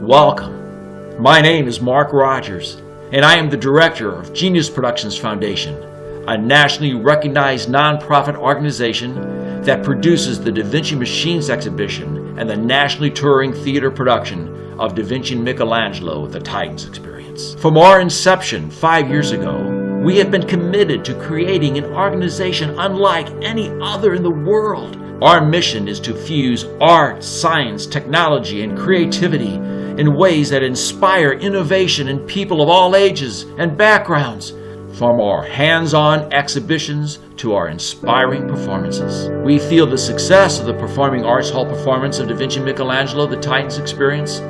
Welcome. My name is Mark Rogers, and I am the director of Genius Productions Foundation, a nationally recognized nonprofit organization that produces the Da Vinci Machines exhibition and the nationally touring theater production of Da Vinci and Michelangelo, The Titans Experience. From our inception five years ago, we have been committed to creating an organization unlike any other in the world. Our mission is to fuse art, science, technology, and creativity in ways that inspire innovation in people of all ages and backgrounds, from our hands-on exhibitions to our inspiring performances. We feel the success of the Performing Arts Hall performance of Da Vinci Michelangelo, The Titans Experience,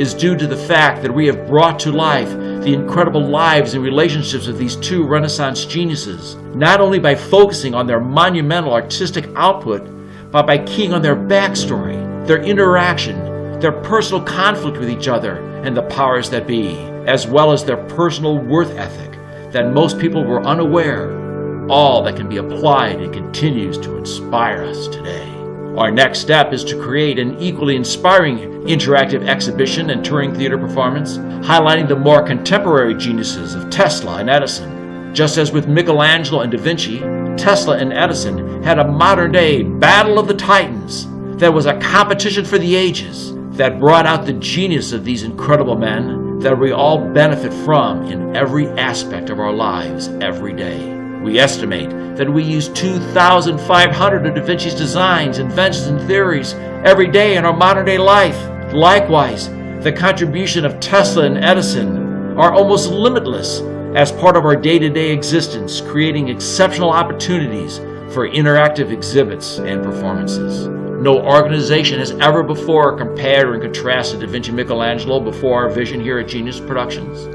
is due to the fact that we have brought to life the incredible lives and relationships of these two Renaissance geniuses, not only by focusing on their monumental artistic output, but by keying on their backstory, their interaction, their personal conflict with each other and the powers that be, as well as their personal worth ethic that most people were unaware, all that can be applied and continues to inspire us today. Our next step is to create an equally inspiring interactive exhibition and touring theater performance, highlighting the more contemporary geniuses of Tesla and Edison. Just as with Michelangelo and Da Vinci, Tesla and Edison had a modern-day battle of the titans that was a competition for the ages that brought out the genius of these incredible men that we all benefit from in every aspect of our lives every day. We estimate that we use 2,500 of Da Vinci's designs, inventions, and theories every day in our modern day life. Likewise, the contribution of Tesla and Edison are almost limitless as part of our day-to-day -day existence, creating exceptional opportunities for interactive exhibits and performances. No organization has ever before compared or contrasted Da Vinci Michelangelo before our vision here at Genius Productions.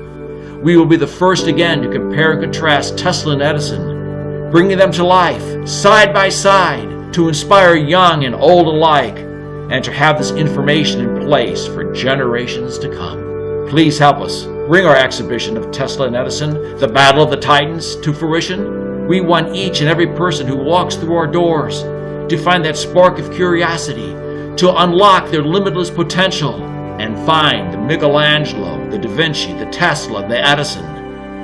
We will be the first again to compare and contrast Tesla and Edison, bringing them to life, side by side, to inspire young and old alike, and to have this information in place for generations to come. Please help us bring our exhibition of Tesla and Edison, the Battle of the Titans, to fruition. We want each and every person who walks through our doors to find that spark of curiosity, to unlock their limitless potential, and find the Michelangelo, the Da Vinci, the Tesla, the Edison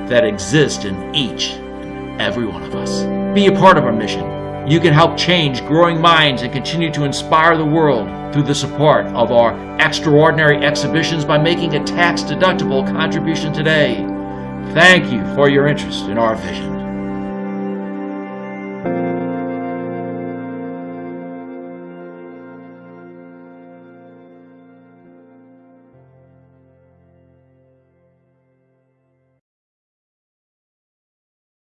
that exist in each and every one of us. Be a part of our mission. You can help change growing minds and continue to inspire the world through the support of our extraordinary exhibitions by making a tax-deductible contribution today. Thank you for your interest in our vision.